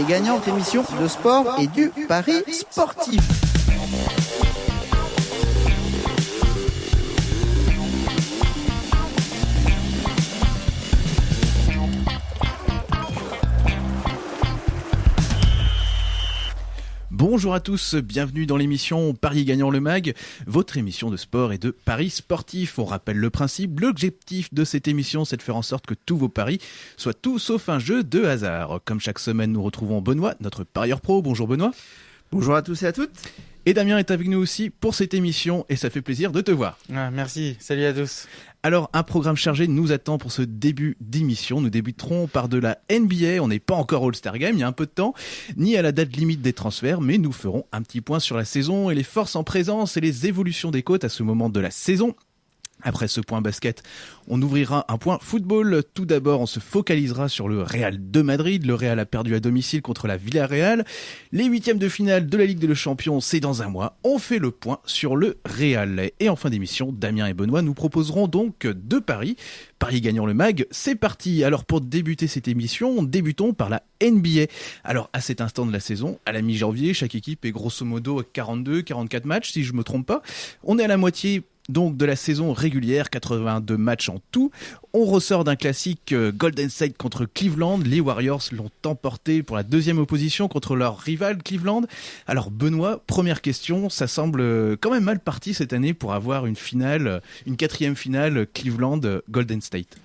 Parier gagnant, émission de sport et du pari sportif. Bonjour à tous, bienvenue dans l'émission Paris gagnant le mag, votre émission de sport et de paris sportifs. On rappelle le principe, l'objectif de cette émission, c'est de faire en sorte que tous vos paris soient tout sauf un jeu de hasard. Comme chaque semaine, nous retrouvons Benoît, notre parieur pro. Bonjour Benoît. Bonjour à tous et à toutes. Et Damien est avec nous aussi pour cette émission et ça fait plaisir de te voir. Ah, merci, salut à tous. Alors, un programme chargé nous attend pour ce début d'émission. Nous débuterons par de la NBA. On n'est pas encore All-Star Game, il y a un peu de temps, ni à la date limite des transferts, mais nous ferons un petit point sur la saison et les forces en présence et les évolutions des côtes à ce moment de la saison. Après ce point basket, on ouvrira un point football. Tout d'abord, on se focalisera sur le Real de Madrid. Le Real a perdu à domicile contre la Villarreal. Les huitièmes de finale de la Ligue des Champions, c'est dans un mois. On fait le point sur le Real. Et en fin d'émission, Damien et Benoît nous proposeront donc deux paris. Paris gagnant le mag, c'est parti. Alors pour débuter cette émission, débutons par la NBA. Alors à cet instant de la saison, à la mi-janvier, chaque équipe est grosso modo à 42, 44 matchs si je me trompe pas. On est à la moitié donc de la saison régulière, 82 matchs en tout. On ressort d'un classique euh, Golden State contre Cleveland. Les Warriors l'ont emporté pour la deuxième opposition contre leur rival Cleveland. Alors Benoît, première question, ça semble euh, quand même mal parti cette année pour avoir une finale, euh, une quatrième finale Cleveland-Golden State.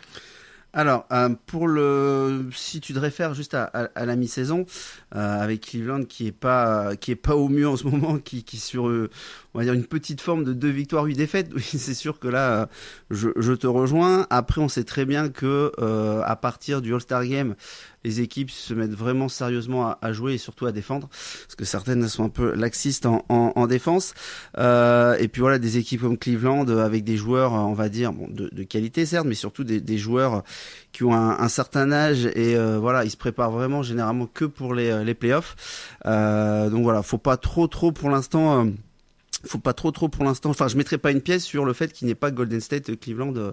Alors, pour le, si tu te réfères juste à, la mi-saison, avec Cleveland qui est pas, au mieux en ce moment, qui, qui sur, on va dire une petite forme de deux victoires, huit défaites. Oui, c'est sûr que là, je, je, te rejoins. Après, on sait très bien que euh, à partir du All-Star Game, les équipes se mettent vraiment sérieusement à, jouer et surtout à défendre, parce que certaines sont un peu laxistes en, en, en défense. Euh, et puis voilà, des équipes comme Cleveland avec des joueurs, on va dire, bon, de, de qualité certes, mais surtout des, des joueurs qui ont un, un certain âge et euh, voilà, ils se préparent vraiment généralement que pour les, les playoffs. Euh, donc voilà, faut pas trop trop pour l'instant faut pas trop trop pour l'instant. Enfin, je mettrai pas une pièce sur le fait qu'il n'y ait pas Golden State Cleveland euh,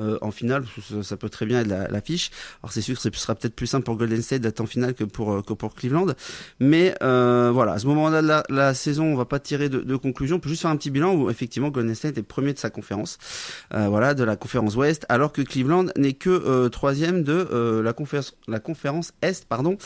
euh, en finale. Ça, peut très bien être l'affiche. Alors c'est sûr que ce sera peut-être plus simple pour Golden State d'être en finale que pour euh, que pour Cleveland. Mais voilà, à ce moment-là de la, saison, on va pas tirer de, de, conclusion. On peut juste faire un petit bilan où effectivement Golden State est premier de sa conférence, voilà, de la conférence Ouest, alors que Cleveland n'est que troisième de la conférence la conférence Est, pardon.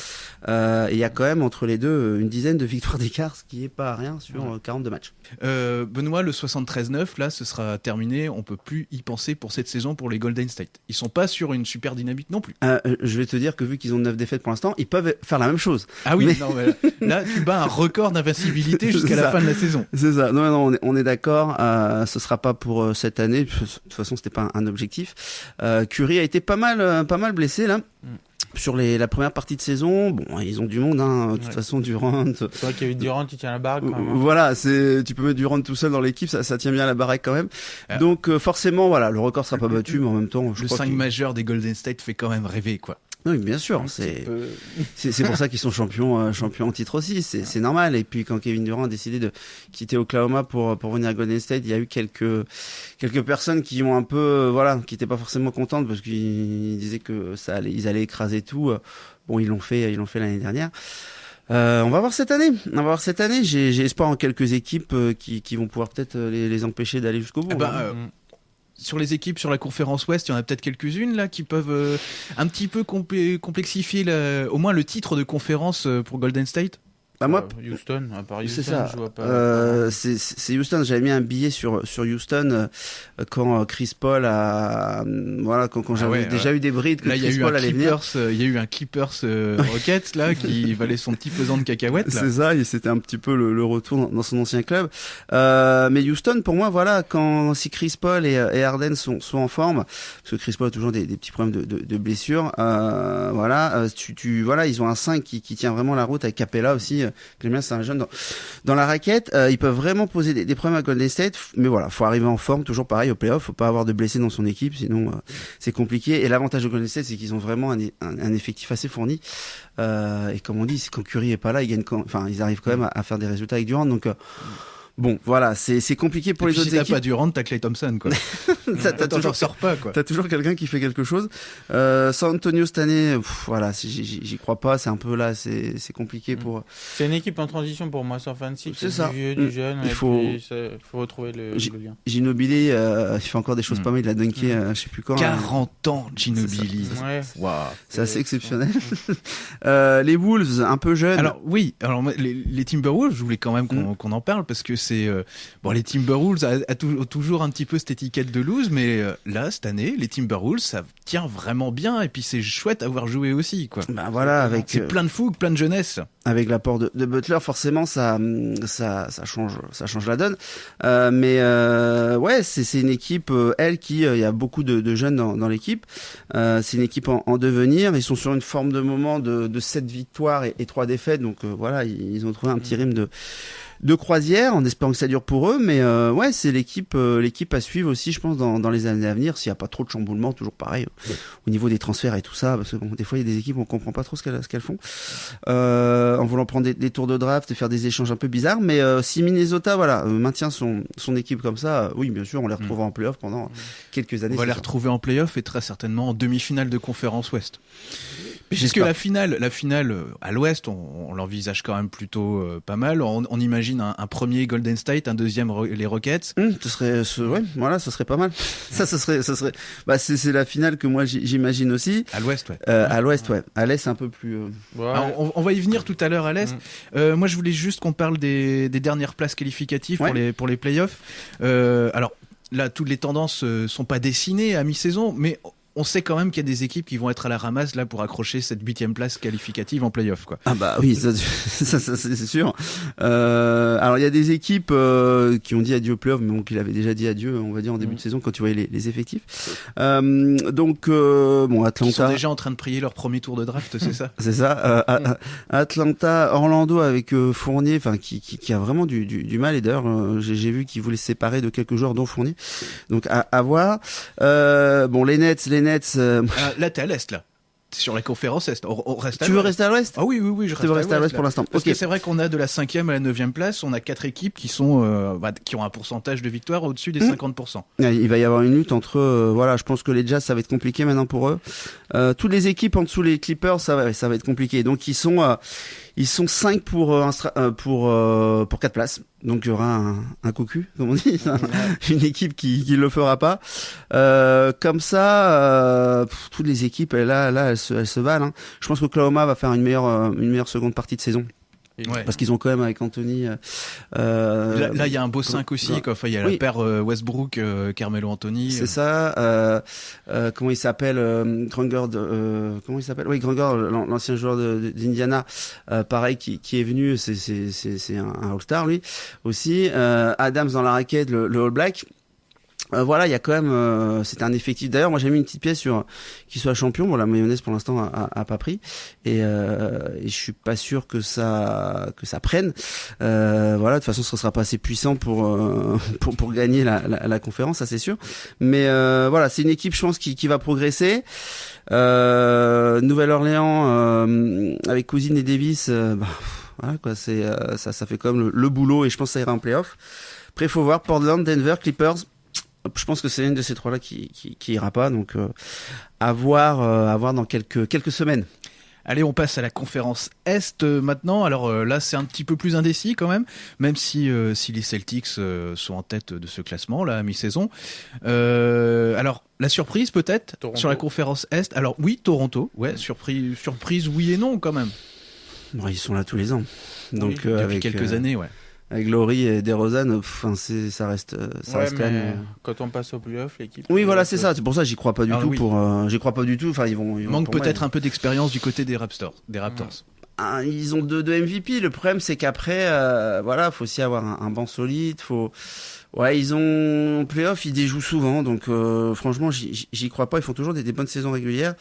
et il y a quand même entre les deux une dizaine de victoires d'écart, ce qui est pas rien sur 42 matchs. Euh, Benoît, le 73-9, là, ce sera terminé. On peut plus y penser pour cette saison pour les Golden State. Ils sont pas sur une super dynamique non plus. Euh, euh, je vais te dire que vu qu'ils ont 9 défaites pour l'instant, ils peuvent faire la même chose. Ah oui, non, là, tu bats un record d'invincibilité jusqu'à la fin de la saison. C'est ça. Non, non, on est, on est d'accord. Euh, ce sera pas pour cette année. De toute façon, c'était pas un, objectif. Curry a été pas mal, pas mal blessé là. Mm sur les, la première partie de saison, bon, ils ont du monde, hein, de toute façon, Durant. C'est vrai qu'avec Durant, tu tiens la baraque. Quand même, hein. Voilà, c'est, tu peux mettre Durant tout seul dans l'équipe, ça, ça tient bien la baraque quand même. Donc, euh, forcément, voilà, le record sera pas battu, mais en même temps, je le 5 majeur des Golden State fait quand même rêver, quoi. Oui, bien sûr. C'est c'est pour ça qu'ils sont champions euh, champions en titre aussi. C'est c'est normal. Et puis quand Kevin Durant a décidé de quitter Oklahoma pour pour venir à Golden State, il y a eu quelques quelques personnes qui ont un peu euh, voilà, qui n'étaient pas forcément contentes parce qu'ils disaient que ça allait, ils allaient écraser tout. Bon, ils l'ont fait, ils l'ont fait l'année dernière. Euh, on va voir cette année. On va voir cette année. J'ai espoir en quelques équipes euh, qui, qui vont pouvoir peut-être les, les, empêcher d'aller jusqu'au bout. Eh ben, hein. mm sur les équipes sur la conférence Ouest, il y en a peut-être quelques-unes là qui peuvent euh, un petit peu complexifier au moins le titre de conférence euh, pour Golden State. Bah moi, euh, Houston, à c'est ça. Je vois pas. Euh, c'est Houston. J'avais mis un billet sur sur Houston euh, quand euh, Chris Paul a voilà quand, quand ah j'avais déjà eu des brides que là, Chris Paul allait venir. Il y a eu un Clippers Rockets là qui valait son petit pesant de cacahuètes. C'est ça. Et c'était un petit peu le, le retour dans, son ancien club. mais Houston, pour moi, voilà, quand si Chris Paul et, et Harden sont sont en forme, parce que Chris Paul a toujours des, des petits problèmes de, de, de blessures. voilà, tu, tu voilà, ils ont un 5 qui, qui tient vraiment la route avec Capella aussi Clément, c'est un jeune dans, la raquette. Euh, ils peuvent vraiment poser des, problèmes à Golden State, mais voilà, faut arriver en forme, toujours pareil au playoff. Faut pas avoir de blessés dans son équipe, sinon euh, c'est compliqué. Et l'avantage de Golden State, c'est qu'ils ont vraiment un, effectif assez fourni. Euh, et comme on dit, quand Curry est pas là, ils gagnent, enfin, ils arrivent quand même à, faire des résultats avec Durant. Donc Bon, voilà, c'est c'est compliqué pour Et les puis, autres si t'as équipes. pas Durant, t'as Clay Thompson, quoi. T'as- t'as toujours sors pas, quoi. T'as toujours quelqu'un qui fait quelque chose. Euh, San Antonio cette année, pff, voilà, si j'y- crois pas. C'est un peu là, c'est c'est compliqué pour. C'est une équipe en transition pour moi, sans fancy. C'est ça. Du vieux, Mm. du jeune. Il faut- puis, ça- faut retrouver le, J'ai- le lien. Ginobili, euh, il fait encore des choses Mm. pas mal. Il a dunké, euh, je sais plus quand. hein. 40 ans, Ginobili. Ouais. Waouh. C'est assez exceptionnel. Euh, les Wolves, un peu jeunes. Alors oui, alors les, les Timberwolves, je voulais quand même qu'on Mm. qu'on en parle parce que c'est euh, bon les Timberwolves a, a tou- toujours un petit peu cette étiquette de lose, mais euh, là cette année les Timberwolves ça tient vraiment bien et puis c'est chouette à voir jouer aussi quoi. bah voilà, avec C'est euh, plein de fougue, plein de jeunesse. avec l'apport de, de Butler, forcément, ça, ça, ça change, ça change la donne. Euh, mais ouais, c'est une équipe, elle, qui, il y a beaucoup de, de jeunes dans, dans l'équipe. C'est une équipe en, en devenir. Ils sont sur une forme de moment de, de 7 victoires et, et 3 défaites. Donc voilà, ils, ils ont trouvé un petit rythme de de croisière en espérant que ça dure pour eux mais euh, ouais c'est l'équipe euh, l'équipe à suivre aussi je pense dans, dans les années à venir s'il n'y a pas trop de chamboulements toujours pareil au niveau des transferts et tout ça parce que bon des fois il y a des équipes on comprend pas trop ce qu'elles font euh, en voulant prendre des, des tours de draft et faire des échanges un peu bizarres mais euh, si Minnesota voilà euh, maintient son son équipe comme ça euh, oui bien sûr on les retrouvera en playoff pendant quelques années On va les retrouver en playoff et très certainement en demi-finale de conférence Ouest. Puisque la finale, la finale euh, à l'Ouest, on, on l'envisage quand même plutôt euh, pas mal. On, on imagine un, un premier Golden State, un deuxième les Rockets. Hum, ce serait, ce, ouais, voilà, ce serait pas mal. Ça, ce serait, ce serait, bah, c'est, la finale que moi j'imagine aussi. À l'Ouest, ouais. Euh, à l'ouest, ouais. À l'est, c'est un peu plus. euh, Ouais. Alors, on, on va y venir tout à l'heure à l'Est. Mm. Euh, moi, je voulais juste qu'on parle des, des dernières places qualificatives Ouais. pour les pour les playoffs. Euh, alors là, toutes les tendances sont pas dessinées à mi-saison, mais on sait quand même qu'il y a des équipes qui vont être à la ramasse là pour accrocher cette huitième place qualificative en playoff, quoi. Ah bah oui, ça, ça, ça, c'est sûr. Euh, alors il y a des équipes euh, qui ont dit adieu au playoff, mais bon, qu'il avait déjà dit adieu, on va dire en début Mhm. de saison quand tu voyais les, les effectifs. Euh, donc euh, bon, Qui sont Atlanta. déjà en train de prier leur premier tour de draft, c'est ça? C'est ça. euh, A- A- Atlanta, Orlando avec euh, Fournier, enfin qui, qui, qui a vraiment du, du, du mal. Et d'ailleurs, euh, j'ai vu qu'il voulait se séparer de quelques joueurs, dont Fournier. Donc à, à voir. Euh, bon, les Nets, les Nets. euh, Ah, Là, t'es à l'Est, là. Sur la conférence Est. On, on reste à tu veux rester à l'Ouest Ah oui, oui, oui, je Tu veux rester à l'Ouest pour l'instant. Parce que c'est vrai qu'on a de la cinquième à la neuvième place, on a quatre équipes qui sont euh, bah, qui ont un pourcentage de victoire au-dessus des Mhm. 50%. Ouais, Il va y avoir une lutte entre euh, voilà, je pense que les Jazz ça va être compliqué maintenant pour eux. Euh, toutes les équipes en dessous les Clippers ça va ça va être compliqué. Donc ils sont ils sont 5 pour euh, un euh, pour euh, pour quatre places. Donc il y aura un, un cocu comme on dit, une équipe qui qui le fera pas. Euh, comme ça euh, pff, toutes les équipes là là elles se elles se valent hein. Je pense qu'Oklahoma va faire une meilleure une meilleure seconde partie de saison Ouais. parce qu'ils ont quand même avec Anthony euh, euh, Là, il y a un beau 5 aussi, quoi. Enfin, il y a Oui. la paire euh, Westbrook, euh, Carmelo Anthony. C'est ça. Euh, euh, comment il s'appelle euh, euh, Comment il s'appelle? Oui, Grunger, l'an- l'ancien joueur d'Indiana, euh, pareil, qui, qui est venu. C'est un, un All-Star lui aussi. Euh, Adams dans la raquette, le, le All Black. Euh, voilà, il y a quand même, euh, c'est un effectif. D'ailleurs, moi j'ai mis une petite pièce sur qu'il soit champion. Bon, la mayonnaise pour l'instant a, a, pas pris, et, euh, et je suis pas sûr que ça que ça prenne. Euh, voilà, de toute façon, ce sera pas assez puissant pour euh, pour, pour gagner la, la, la conférence, ça c'est sûr. Mais euh, voilà, c'est une équipe, je pense, qui, qui va progresser. Nouvelle-Orléans avec Cousine et Davis, bah, voilà quoi, c'est ça, ça fait comme le, le boulot et je pense que ça ira en playoff. Après, faut voir Portland, Denver, Clippers. Je pense que c'est une de ces trois-là qui, qui, qui ira pas, donc euh, à voir, euh, à voir dans quelques quelques semaines. Allez, on passe à la conférence Est euh, maintenant. Alors euh, là, c'est un petit peu plus indécis quand même, même si, euh, si les Celtics euh, sont en tête de ce classement là à mi-saison. Euh, alors la surprise peut-être sur la conférence Est. Alors oui, Toronto. Ouais, surprise, surprise oui et non quand même. Bon, ils sont là tous les ans, donc Oui, euh, Depuis avec quelques euh, années, ouais. Avec Laurie et DeRozan, enfin c'est ça reste euh, ça Ouais, reste quand même. euh, quand on passe au playoff, l'équipe. Oui, voilà, euh, c'est ça. C'est pour ça que j'y crois pas du Ah, tout. oui. Pour, euh, j'y crois pas du tout. Enfin, ils vont. Ils vont Manque peut-être un peu d'expérience du côté des Raptors. Des Raptors. Ah, ils ont deux, deux MVP. Le problème, c'est qu'après, euh, voilà, faut aussi avoir un, un banc solide. Faut, ouais, ils ont en playoff, ils déjouent souvent. Donc, euh, franchement, j'y j'y crois pas. Ils font toujours des, des bonnes saisons régulières.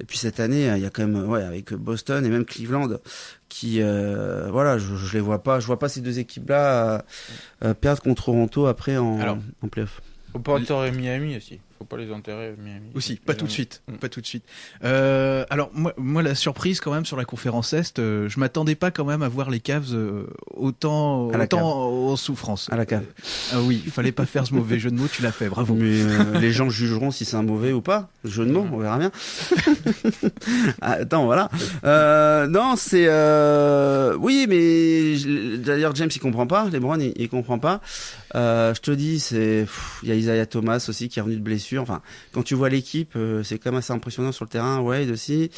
Et puis cette année, il y a quand même, ouais, avec Boston et même Cleveland, qui, euh, voilà, je, je les vois pas. Je vois pas ces deux équipes-là euh, euh, perdre contre Toronto après en, Alors. en playoff. Au Porter et Miami aussi. Faut pas les enterrer, Miami. Aussi, pas Ils tout de ont- suite, Mm. pas tout de suite. Euh, alors moi, moi, la surprise quand même sur la conférence Est, euh, je m'attendais pas quand même à voir les Cavs euh, autant, À la autant en souffrance. À la cave. Ah oui, il fallait pas faire ce mauvais jeu de mots, tu l'as fait, bravo. Mais euh, les gens jugeront si c'est un mauvais ou pas. Jeu de mots, on verra bien. Ah, Attends, voilà. Euh, non, c'est euh, oui, mais d'ailleurs James il comprend pas, LeBron il, il comprend pas. Euh, je te dis, c'est il y a Isaiah Thomas aussi qui est revenu de blessure. Enfin, quand tu vois l'équipe, euh, c'est quand même assez impressionnant sur le terrain. Wade aussi,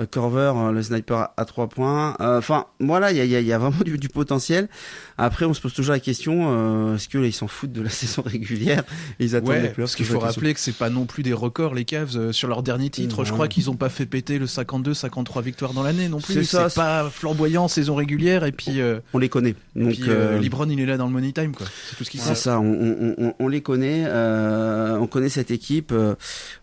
euh, Corver, euh, le sniper à, trois points. Enfin, voilà, il y a, il y a- il y a vraiment du, du potentiel. Après, on se pose toujours la question est-ce que là, ils s'en foutent de la saison régulière et Ils attendent les Ouais, playoffs parce qu'il faut rappeler que c'est pas non plus des records les Cavs sur leur dernier titre. Je crois qu'ils ont pas fait péter le 52, 53 victoires dans l'année non plus. C'est pas flamboyant saison régulière et puis, euh, On les connaît. Donc, puis euh, LeBron il est là dans le money time quoi. C'est tout ce qu'il C'est ça, on, on, on, on les connaît, euh, on connaît cette équipe. euh,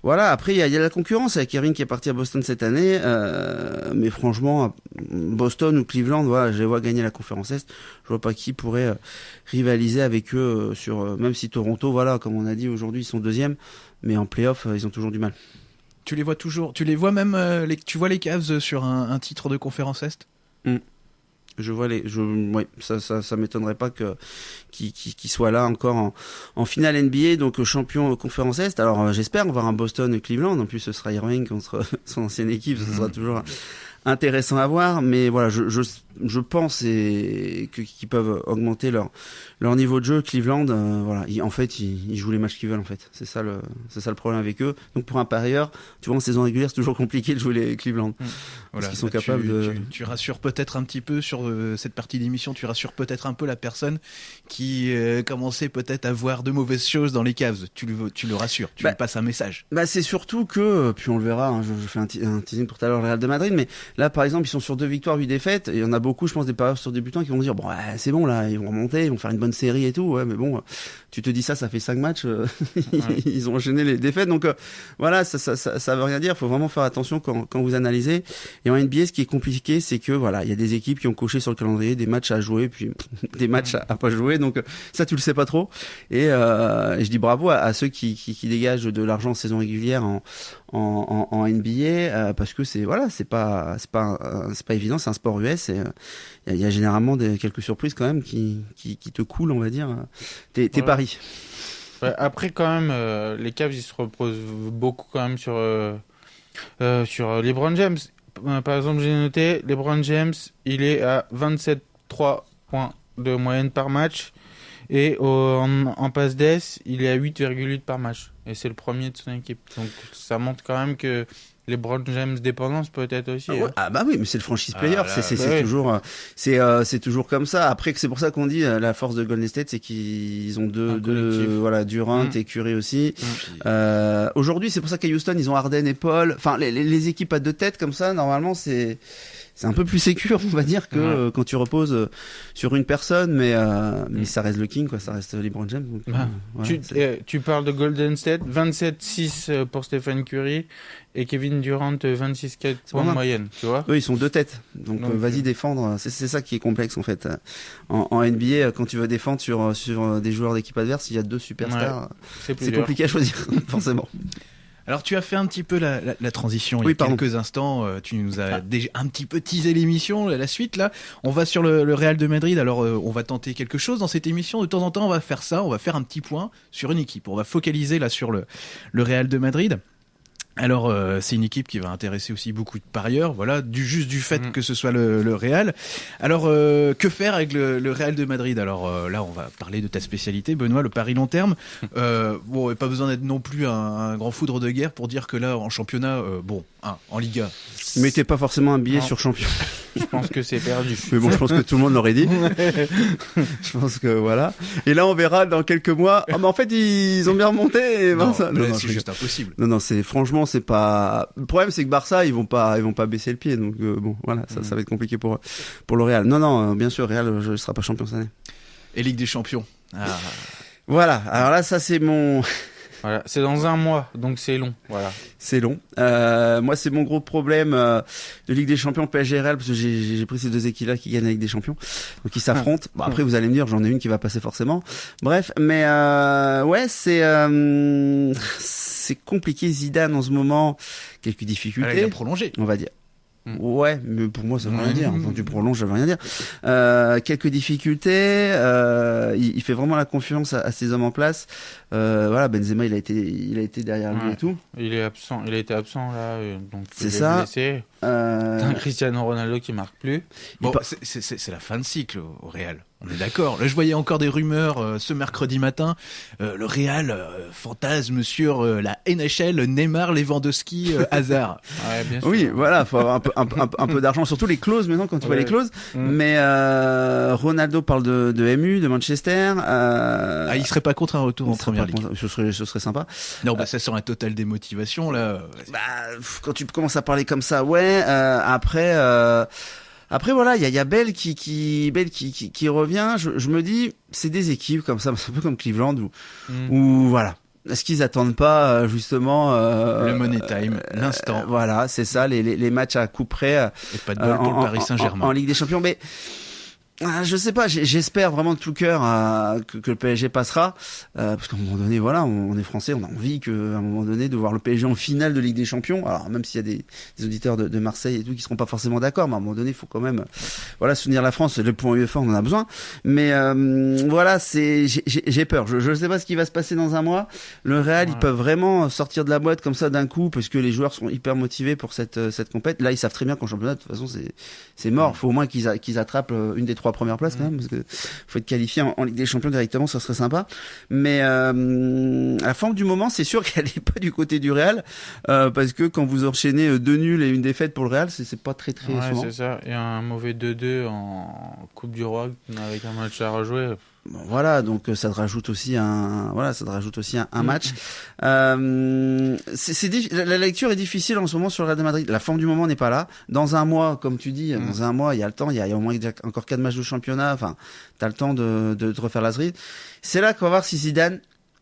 voilà, après il y a, il y a la concurrence avec Irving qui est parti à Boston cette année, euh, mais franchement, Boston ou Cleveland, voilà, je les vois gagner la conférence Est. Je vois pas qui pourrait euh, rivaliser avec eux euh, sur, euh, même si Toronto, voilà, comme on a dit aujourd'hui, ils sont deuxièmes, mais en playoff, euh, ils ont toujours du mal. Tu les vois toujours, tu les vois même, euh, les, tu vois les Cavs sur un, un titre de conférence Est? Je vois les, je, ouais, ça, ça, ça m'étonnerait pas que qu'ils qu'ils- qu'ils soient là encore en, en finale NBA, donc champion conférence Est. Alors euh, j'espère voir un Boston et Cleveland. En plus, ce sera Irving contre son ancienne équipe, ce sera toujours intéressant à voir. Mais voilà, je, je, je pense et que qu'ils peuvent augmenter leur leur niveau de jeu. Cleveland, euh, voilà, ils- en fait, ils, ils jouent les matchs qu'ils veulent. En fait, c'est ça le c'est ça le problème avec eux. Donc pour un parieur, tu vois, en saison régulière, c'est toujours compliqué de jouer les Cleveland. Voilà, qu'ils sont bah, tu- capables de- Tu, tu rassures peut-être un petit peu sur euh, cette partie d'émission, tu rassures peut-être un peu la personne qui euh, commençait peut-être à voir de mauvaises choses dans les caves. Tu le, tu le rassures, tu Bah, lui passes un message. Bah c'est surtout que, puis on le verra, hein, je, je fais un, un teasing pour tout à l'heure le Real de Madrid, mais là par exemple ils sont sur deux victoires, huit défaites, et il y en a beaucoup, je pense, des parieurs sur débutants qui vont dire, bon ouais, c'est bon là, ils vont remonter, ils vont faire une bonne série et tout, ouais, mais bon, tu te dis ça, ça fait cinq matchs, euh, ils ont enchaîné les défaites, donc euh, voilà, ça, ça, ça, ça veut rien dire, faut vraiment faire attention quand, quand vous analysez. Et en NBA, ce qui est compliqué, c'est que voilà, il y a des équipes qui ont coché sur le calendrier des matchs à jouer, puis des matchs à, à pas jouer, donc euh, ça tu le sais pas trop. Et, euh, et je dis bravo à, à ceux qui, qui, qui dégagent de l'argent en saison régulière en, en, en, en NBA euh, parce que c'est voilà c'est pas c'est pas euh, c'est pas évident c'est un sport US et euh, il y, a- il y a généralement des, quelques surprises quand même qui, qui, qui te coulent on va dire euh, tes, tes Ouais. paris Ouais, après, quand même, euh, les Cavs, ils se reposent beaucoup quand même sur, euh, euh, sur euh, LeBron James. Euh, Par exemple, j'ai noté, LeBron James, il est à 27,3 points de moyenne par match. Et en, en passe d'ess, il est à 8,8 par match. Et c'est le premier de son équipe. Donc ça montre quand même que LeBron James dépendance peut-être aussi. Ah, hein. ah bah oui, mais c'est le franchise Ah player, c'est bah toujours euh, c'est euh, c'est toujours comme ça. Après que c'est pour ça qu'on dit euh, la force de Golden State, c'est qu'ils ont deux, Un deux collectif. voilà Durant Mm. et Curry aussi. Mm. Euh, Aujourd'hui, c'est pour ça qu'à Houston, ils ont Harden et Paul. Enfin, les, les, les équipes à deux têtes comme ça, normalement, c'est c'est un peu plus sécure, on va dire, que Ouais. euh, quand tu reposes euh, sur une personne, mais euh, mais Mm. ça reste le king, quoi. Ça reste LeBron James. donc, euh, Ah. voilà, tu, euh, tu parles de Golden State, 27-6 pour Stephen Curry et Kevin Durant, 26-4 points de moyenne, tu vois Eux, ils sont deux têtes. Donc, Donc, euh, vas-y défendre. C'est c'est ça qui est complexe en fait. En, en NBA, quand tu veux défendre sur sur des joueurs d'équipe adverse, il y a deux superstars. euh, C'est compliqué à choisir, forcément. Alors tu as fait un petit peu la, la- la transition il y Oui, a pardon. quelques instants. euh, tu nous as déjà un petit peu teasé l'émission, la suite là. On va sur le, le Real de Madrid. Alors euh, on va tenter quelque chose dans cette émission. De temps en temps, on va faire ça. On va faire un petit point sur une équipe. On va focaliser là sur le, le Real de Madrid. Alors euh, c'est une équipe qui va intéresser aussi beaucoup de parieurs, voilà, du juste du fait Mm. que ce soit le, le Real. Alors euh, que faire avec le, le Real de Madrid? Alors euh, là on va parler de ta spécialité, Benoît, le pari long terme. Euh, bon, et pas besoin d'être non plus un, un grand foudre de guerre pour dire que là en championnat, euh, bon, hein, en Liga, Mettez pas forcément un billet Non. sur champion. Je pense que c'est perdu. Mais bon, je pense que tout le monde l'aurait dit. je pense que voilà. Et là, on verra dans quelques mois. Ah, mais en fait, ils ont bien remonté. Et ben, non, ça- non, non, c'est juste impossible. Non, non, c'est franchement, c'est pas. Le problème, c'est que Barça, ils vont pas, ils vont pas baisser le pied. Donc euh, bon, voilà, ça, Mm. ça va être compliqué pour pour le Real. Non, non, euh, bien sûr, Real, je ne sera pas champion cette année. Et Ligue des Champions. Ah, Voilà. Alors là, ça c'est mon, Voilà, c'est dans un mois, donc c'est long. Voilà. C'est long. Euh, moi, c'est mon gros problème euh, de Ligue des Champions PSG Real parce que j'ai j'ai pris ces deux équipes-là qui gagnent la Ligue des Champions, donc ils s'affrontent. Bon, après, vous allez me dire, j'en ai une qui va passer forcément. Bref, mais euh, ouais, c'est euh, c'est compliqué. Zidane en ce moment, quelques Ah, il difficultés, a prolongé. on va dire. Ouais, mais pour moi, ça veut rien dire. Quand tu prolonges, ça veut rien dire. Euh, quelques difficultés. Euh, il, il fait vraiment la confiance à, à ses hommes en place. Euh, voilà, Benzema, il a été, il a été derrière lui et tout. Il est absent, il a été absent là, donc C'est ça. blessé. Euh, T'as un Cristiano Ronaldo qui marque plus. Bon, pa- c'est- c'est c'est- c'est la fin de cycle au au Real. On est d'accord. Là, je voyais encore des rumeurs euh, ce mercredi matin. Euh, le Real euh, fantasme sur euh, la NHL, Neymar, Lewandowski, euh, Hazard. Ouais, bien sûr. Oui, voilà, faut avoir un peu, un, peu- un peu- un peu d'argent, surtout les clauses maintenant quand tu vois les clauses. Mm. Mais euh, Ronaldo parle de, de MU, de Manchester. Euh, Ah, il serait pas contre un retour en il serait première ligue. contre- Ce serait, ce serait sympa. Non, bah ça serait un total démotivation là. Bah, quand tu commences à parler comme ça, ouais. Euh, après, euh, après voilà, il y a, y a Bell qui, qui, Bell qui, qui, qui revient. Je, je me dis, c'est des équipes comme ça, c'est un peu comme Cleveland où, Mm. où voilà. Est-ce qu'ils attendent pas euh, justement euh, Le money time, l'instant. euh, Voilà, c'est ça, les, les, les matchs à coup près. euh, Et pas de Euh, bol pour en- le Paris en- Saint-Germain. En, en Ligue des Champions, mais ah, je sais pas. J'espère vraiment de tout cœur euh, que, que le PSG passera, euh, parce qu'à un moment donné, voilà, on, on est français, on a envie que, à un moment donné, de voir le PSG en finale de Ligue des Champions. Alors même s'il y a des, des auditeurs de, de Marseille et tout qui seront pas forcément d'accord, mais à un moment donné, il faut quand même, voilà, soutenir la France. Le point UEFA, on en a besoin. Mais euh, voilà, c'est, j'ai- peur. Je, je sais pas ce qui va se passer dans un mois. Le Real, ils peuvent vraiment sortir de la boîte comme ça d'un coup, parce que les joueurs sont hyper motivés pour cette euh, cette compète. Là, ils savent très bien qu'en championnat, de toute façon, c'est c'est mort. Faut au moins qu'ils qu'ils attrapent une des trois premières places quand même, parce que faut être qualifié en, en Ligue des Champions directement, ça serait sympa. Mais euh, la forme du moment, c'est sûr qu'elle est pas du côté du Real, euh, parce que quand vous enchaînez euh, deux nuls et une défaite pour le Real, c'est pas très très Ouais, souvent. c'est ça. Et un mauvais 2-2 en Coupe du Roi avec un match à rejouer. Bon, voilà, donc euh, ça te rajoute aussi un, voilà, ça te rajoute aussi un, un Mm. match. Euh, c'est, la, lecture est difficile en ce moment sur le Real de Madrid. La forme du moment n'est pas là. Dans un mois, comme tu dis, Mm. dans un mois, il y a le temps. Il y a, il y a au moins encore quatre matchs de championnat. Enfin, t'as le temps de, de, de refaire la. C'est là qu'on va voir si Zidane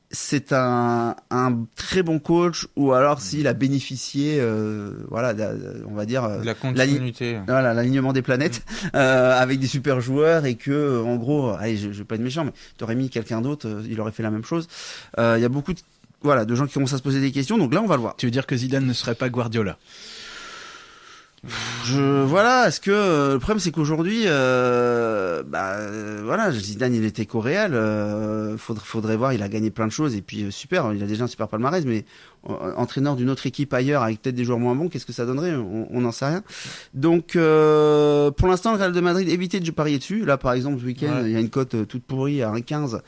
c'est un, un très bon coach ou alors s'il a bénéficié, euh, voilà, de- on va dire. euh, De la continuité. voilà l'alignement des planètes euh, avec des super joueurs et que euh, en gros allez je, je vais pas être méchant mais t'aurais mis quelqu'un d'autre euh, il aurait fait la même chose Euh, il y a beaucoup de voilà de gens qui commencent à se poser des questions donc là on va le voir Tu veux dire que Zidane ne serait pas Guardiola? Je voilà est-ce que euh, le problème c'est qu'aujourd'hui euh, bah euh, voilà Zidane il était coréal euh, faudrait faudrait voir il a gagné plein de choses et puis euh, super il a déjà un super palmarès mais euh, entraîneur d'une autre équipe ailleurs avec peut-être des joueurs moins bons qu'est-ce que ça donnerait? On n'en sait rien. Donc euh, pour l'instant le Real de Madrid évitez de parier dessus. Là par exemple ce week-end Ouais. il y a une cote toute pourrie à 1,15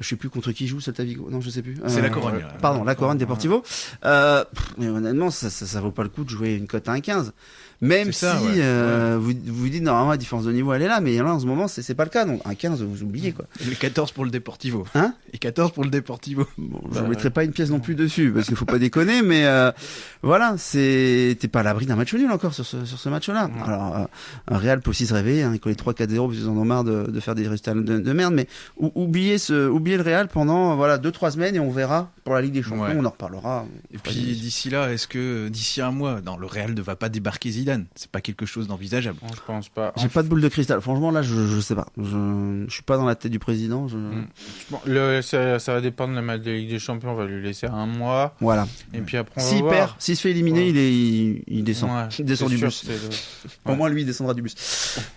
je sais plus contre qui joue Celta Vigo non je sais plus C'est Euh, la Corogne. ouais. là. Pardon, la Corogne Deportivo. Euh, pff, mais honnêtement, ça, ça, ça vaut pas le coup de jouer une cote à 1,15. Même si ouais. euh, vous vous dites normalement la différence de niveau elle est là, mais là en ce moment c'est pas le cas. Donc 1,15 vous oubliez quoi. Et 14 pour le Deportivo. Hein Et 14 pour le Deportivo. Bon, je Bah, mettrai pas une pièce non plus dessus parce qu'il faut pas déconner, mais euh, voilà, c'est t'es pas à l'abri d'un match nul encore sur ce sur ce match-là. Ouais. Alors euh, un Real peut aussi se réveiller, hein, coller 3-4-0 parce qu'ils en ont marre de, de faire des résultats de, de merde, mais ou- oubliez ce oubliez le Real pendant voilà deux trois semaines et on verra pour la Ligue des Champions, Ouais. on en reparlera. Et puis d'ici là, est-ce que d'ici un mois, non, le Real ne va pas débarquer Zidane? C'est pas quelque chose d'envisageable. Non, je pense pas. J'ai pas de boule de cristal. Franchement, là, je, je sais pas. Je, je suis pas dans la tête du président. Je... Mm. Bon, le, ça, ça va dépendre de la match de Ligue des Champions. On va lui laisser un mois. Voilà. Et puis après, on va S'il voir. perd, s'il se fait éliminer, Ouais. il, est, il, il descend. Ouais, il descend du sûr, bus. le- Au moins, lui, il descendra du bus.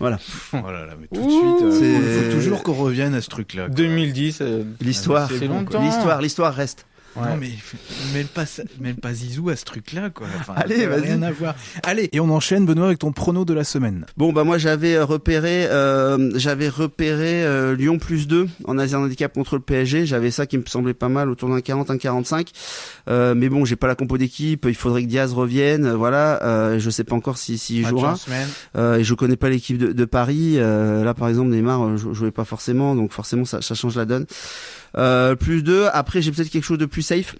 Voilà. Oh là là, mais tout de suite, euh, c'est- faut, toujours qu'on revienne à ce truc-là. quoi. 2010. euh, L'histoire. C'est bon, longtemps. L'histoire, l'histoire reste. Ouais. Non mais mêle pas, mêle pas Zizou à ce truc-là quoi. Enfin, Allez, vas-y. Rien à voir. Allez, et on enchaîne Benoît avec ton prono de la semaine. Bon, bah, moi, j'avais euh, repéré, euh, j'avais repéré euh, Lyon plus 2 en Asie handicap contre le PSG. J'avais ça qui me semblait pas mal autour d'un 40, un 45. Euh, mais bon, j'ai pas la compo d'équipe. Il faudrait que Diaz revienne. euh, Voilà. Euh, je sais pas encore si, s'il Match jouera. en semaine. Euh, et je connais pas l'équipe de, de Paris. Euh, là, par exemple, Neymar euh, jou- jouait pas forcément, donc forcément ça, ça change la donne. Euh, plus deux. Après, j'ai peut-être quelque chose de plus safe.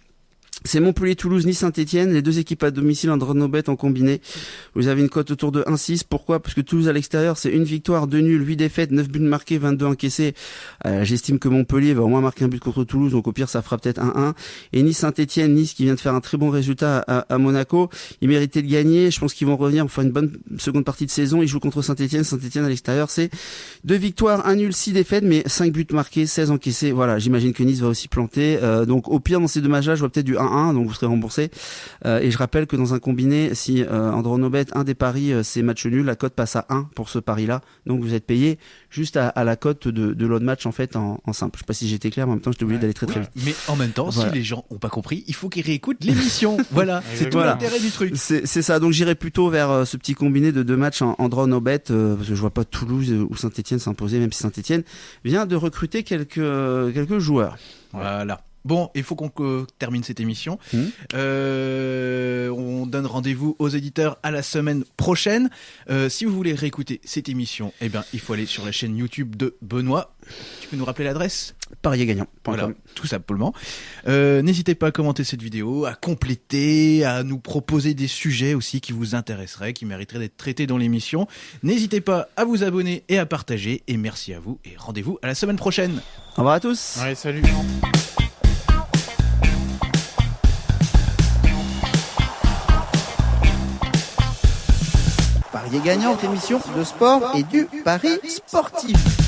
C'est Montpellier-Toulouse, Nice-Saint-Etienne, les deux équipes à domicile en bet en combiné. Vous avez une cote autour de 1-6. Pourquoi? Parce que Toulouse à l'extérieur, c'est une victoire, deux nuls, 8 défaites, 9 buts marqués, 22 encaissés. Euh, J'estime que Montpellier va au moins marquer un but contre Toulouse, donc au pire ça fera peut-être 1-1. Et Nice-Saint-Etienne, Nice qui vient de faire un très bon résultat à, Monaco, ils méritaient de gagner. Je pense qu'ils vont revenir, faire une bonne seconde partie de saison. Ils jouent contre Saint-Etienne. Saint-Etienne à l'extérieur, c'est deux victoires, un nul, 6 défaites, mais 5 buts marqués, 16 encaissés. Voilà, j'imagine que Nice va aussi planter. Euh, donc au pire dans ces deux matchs-là, je vois peut-être du 1-1, donc vous serez remboursé euh, et je rappelle que dans un combiné, si euh, Andronobet, un des paris, euh, c'est match nul, la cote passe à 1 pour ce pari-là. Donc vous êtes payé juste à, à la cote de, de l'autre match en fait en, en, simple. Je sais pas si j'étais clair, mais en même temps, j'étais obligé d'aller très très vite. Mais en même temps, voilà. si les gens ont pas compris, il faut qu'ils réécoutent l'émission. voilà, c'est tout l'intérêt du truc. C'est ça. Donc j'irai plutôt vers euh, ce petit combiné de deux matchs en, en draw no bet euh, parce que je vois pas Toulouse ou Saint-Etienne s'imposer, même si Saint-Etienne vient de recruter quelques quelques joueurs. Voilà. Bon, il faut qu'on euh, termine cette émission. Mmh. Euh, on donne rendez-vous aux éditeurs à la semaine prochaine. Euh, si vous voulez réécouter cette émission, eh bien, il faut aller sur la chaîne YouTube de Benoît. Tu peux nous rappeler l'adresse? Parier Voilà, tout simplement. Euh, N'hésitez pas à commenter cette vidéo, à compléter, à nous proposer des sujets aussi qui vous intéresseraient, qui mériteraient d'être traités dans l'émission. N'hésitez pas à vous abonner et à partager. Et merci à vous et rendez-vous à la semaine prochaine. Au revoir à tous. Allez, salut. Parier gagnant, émission de sport et du pari sportif.